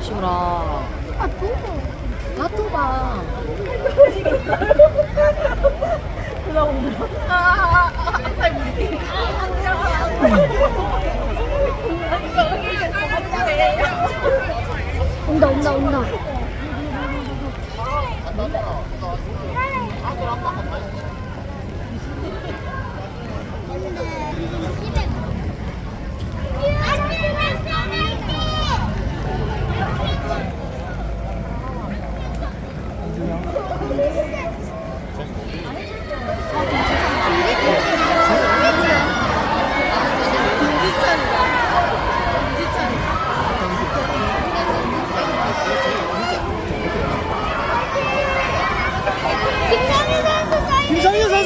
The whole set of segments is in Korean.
시우라. 아, 또. 다 좁아. 온다, 온다, 온다. 김성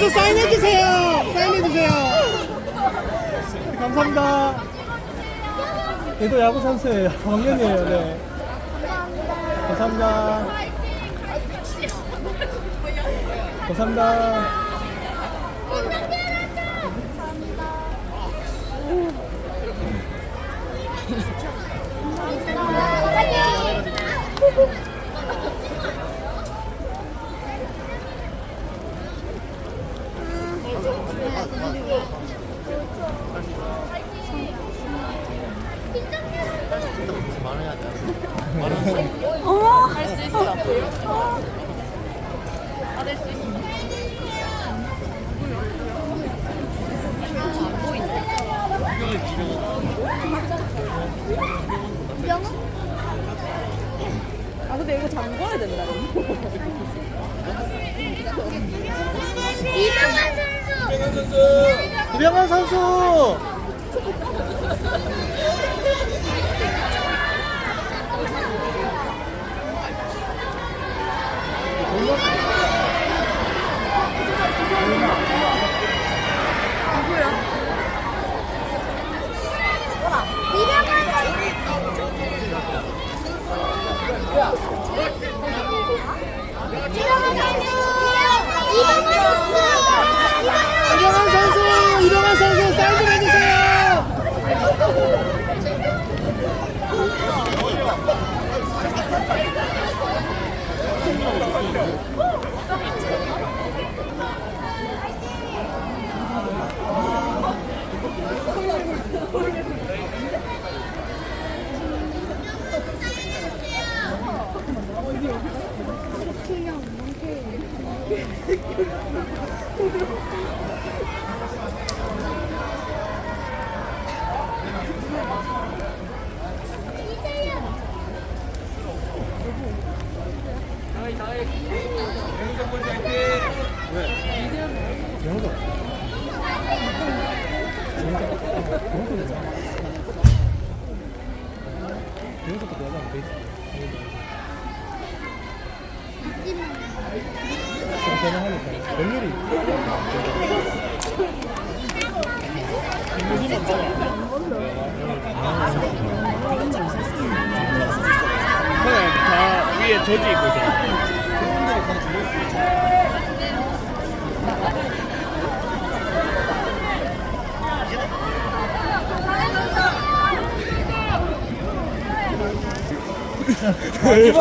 현 선수 사인해주세요. 사인해주세요. 감사합니다. 얘도 야구 선수예요. 왕년이에요. 네. 감사합니다. 감사합니다. 아, 근데 이거 잠궈야 된다. 이병헌 선수. 이병헌 선수. 이병헌 선수. 이병헌 선수. 이병헌 선수. 이병헌 선수. 이병헌 선수 사인 좀 해주세요. 영도. 영도 또 여자 베이스. 제가 하니까 몇 일이 그냥 다 위에 저지 있거든. 김세훈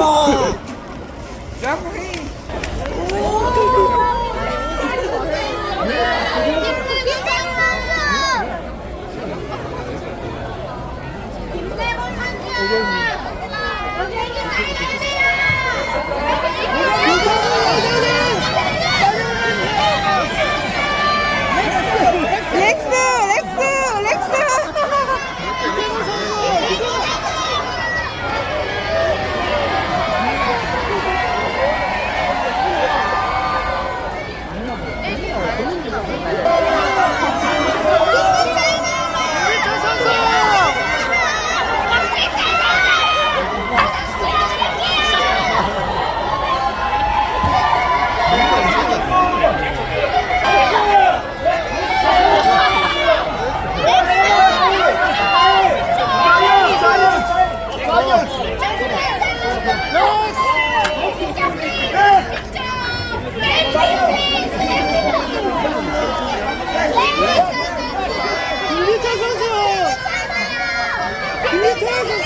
Kansas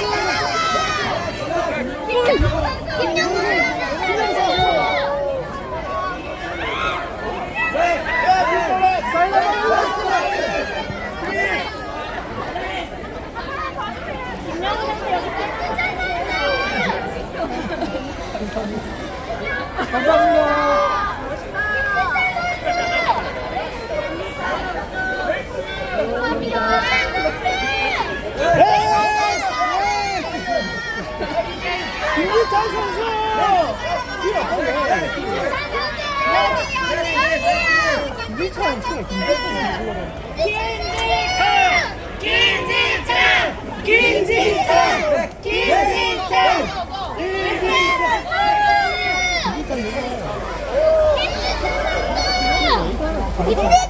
김기찬 선수 김지찬! 김지찬! 김지찬! 김지찬! 김지찬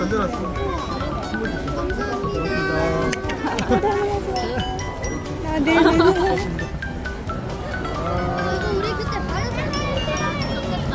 와, 건드렸어. 그리고 우리 그때 바로 생각했으면 좋겠다.